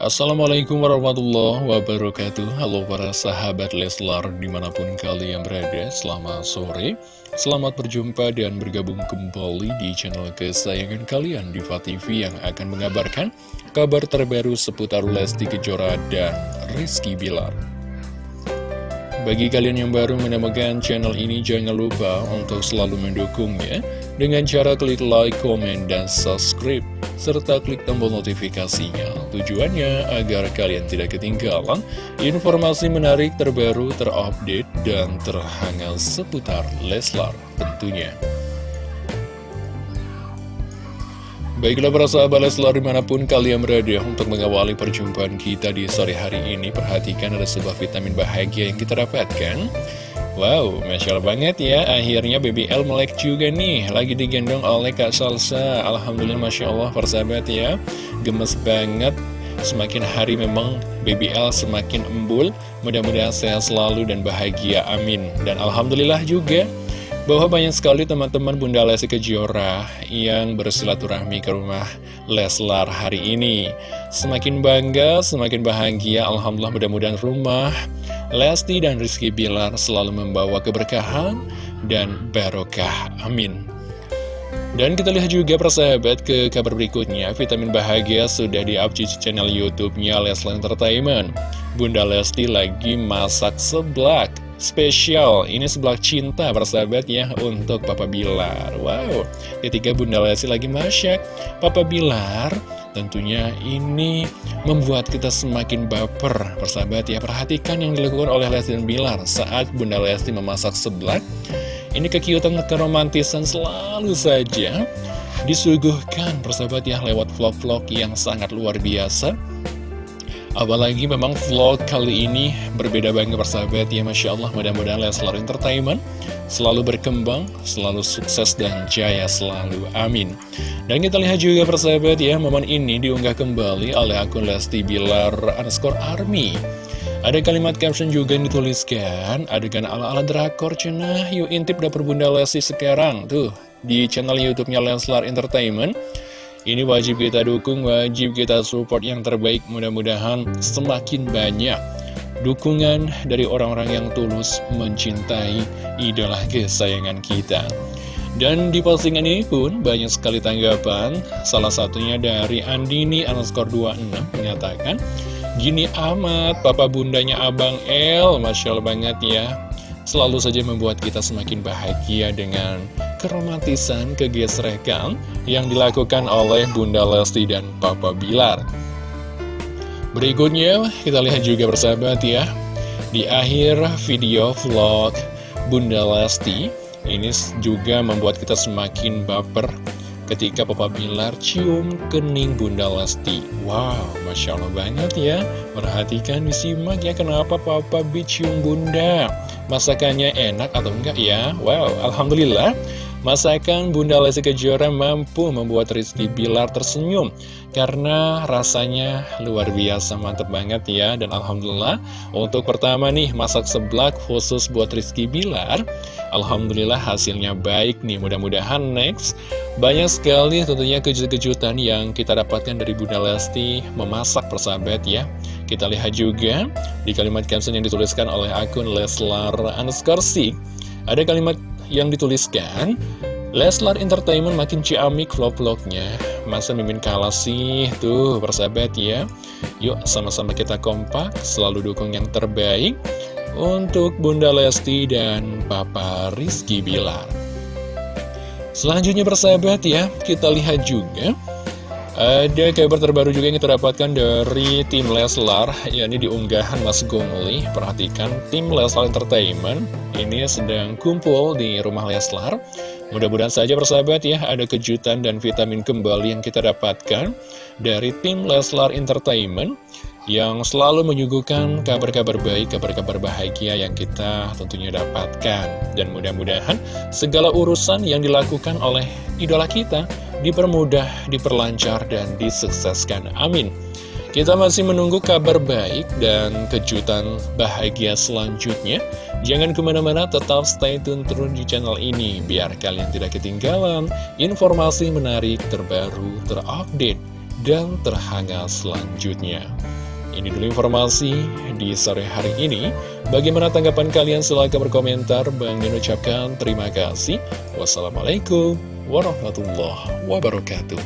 Assalamualaikum warahmatullahi wabarakatuh. Halo para sahabat Leslar di mana pun kalian berada Selamat sore. Selamat berjumpa dan bergabung kembali di channel kesayangan kalian Diva TV yang akan mengabarkan kabar terbaru seputar Lesti Kejora dan Rizky Bilar. Bagi kalian yang baru menemukan channel ini, jangan lupa untuk selalu mendukungnya dengan cara klik like, komen, dan subscribe, serta klik tombol notifikasinya. Tujuannya agar kalian tidak ketinggalan informasi menarik terbaru, terupdate, dan terhangat seputar Leslar tentunya. Baiklah para sahabat Leslar di mana pun kalian berada untuk mengawali perjumpaan kita di sore hari ini Perhatikan ada sebuah vitamin bahagia yang kita dapatkan Wow, Masya Allah banget ya. Akhirnya BBL melek juga nih. Lagi digendong oleh Kak Salsa. Alhamdulillah Masya Allah persahabat ya. Gemes banget. Semakin hari memang BBL semakin embul. Mudah-mudahan sehat selalu dan bahagia. Amin. Dan Alhamdulillah juga bahwa banyak sekali teman-teman Bunda Lesti Kejora yang bersilaturahmi ke rumah Leslar hari ini. Semakin bangga, semakin bahagia, Alhamdulillah mudah-mudahan rumah Lesti dan Rizky Bilar selalu membawa keberkahan dan barokah. Amin. Dan kita lihat juga persahabat ke kabar berikutnya Vitamin Bahagia sudah di-up di channel Youtube-nya Leslar Entertainment Bunda Lesti lagi masak seblak spesial. Ini sebelah cinta persahabat ya untuk Papa Bilar. Wow, ketika Bunda Lesti lagi masak Papa Bilar tentunya ini membuat kita semakin baper. Persahabat ya Perhatikan yang dilakukan oleh Lesti dan Bilar saat Bunda Lesti memasak sebelah Ini kekiutan keromantisan selalu saja disuguhkan persahabat ya lewat vlog-vlog yang sangat luar biasa Apalagi memang vlog kali ini berbeda banget persahabat. Ya Masya Allah mudah-mudahan Leslar Entertainment selalu berkembang, selalu sukses dan jaya selalu, amin. Dan kita lihat juga persahabat ya momen ini diunggah kembali oleh akun Lesti Bilar underscore Army. Ada kalimat caption juga yang dituliskan, adegan ala-ala drakor cenah, yuk intip dapur bunda Lesti sekarang, tuh, di channel youtube-nya Leslar Entertainment. Ini wajib kita dukung, wajib kita support yang terbaik Mudah-mudahan semakin banyak dukungan dari orang-orang yang tulus mencintai idola kesayangan kita. Dan di postingan ini pun banyak sekali tanggapan. Salah satunya dari Andini underscore 26 menyatakan Gini amat, papa bundanya Abang El Masya Allah banget ya Selalu saja membuat kita semakin bahagia dengan keromantisan, kegesrekan yang dilakukan oleh Bunda Lesti dan Papa Bilar. Berikutnya, kita lihat juga bersahabat ya, di akhir video vlog Bunda Lesti, ini juga membuat kita semakin baper ketika Papa Bilar cium kening Bunda Lesti. Wow, Masya Allah banget ya. Perhatikan, disimak ya kenapa Papa B cium Bunda. Masakannya enak atau enggak ya? Wow, Alhamdulillah. Masakan Bunda Lesti Kejora mampu membuat Rizky Bilar tersenyum Karena rasanya luar biasa mantep banget ya. Dan Alhamdulillah untuk pertama nih masak seblak khusus buat Rizky Bilar. Alhamdulillah hasilnya baik nih mudah-mudahan next. Banyak sekali tentunya kejutan-kejutan yang kita dapatkan dari Bunda Lesti memasak persahabat ya. Kita lihat juga di kalimat caption yang dituliskan oleh akun Leslar underscore Ada kalimat yang dituliskan Leslar Entertainment makin ciamik vlog-vlognya. Masa mimin kalah sih? Tuh persahabat ya. Yuk sama-sama kita kompak Selalu dukung yang terbaik Untuk Bunda Lesti dan Papa Rizky Bilar. Selanjutnya persahabat ya Kita lihat juga ada kabar terbaru juga yang kita dapatkan dari tim Leslar, yakni di unggahan Mas Gongli. Perhatikan, tim Leslar Entertainment ini sedang kumpul di rumah Leslar. Mudah-mudahan saja persahabat ya, ada kejutan dan vitamin kembali yang kita dapatkan dari tim Leslar Entertainment yang selalu menyuguhkan kabar-kabar baik, kabar-kabar bahagia yang kita tentunya dapatkan. Dan mudah-mudahan segala urusan yang dilakukan oleh idola kita dipermudah, diperlancar, dan disukseskan. Amin. Kita masih menunggu kabar baik dan kejutan bahagia selanjutnya. Jangan ke mana-mana, tetap stay tune terus di channel ini, biar kalian tidak ketinggalan informasi menarik terbaru terupdate dan terhangat selanjutnya. Ini dulu informasi di sore hari ini. Bagaimana tanggapan kalian? Silahkan berkomentar. Bang Min ucapkan terima kasih. Wassalamualaikum ورحمة الله وبركاته.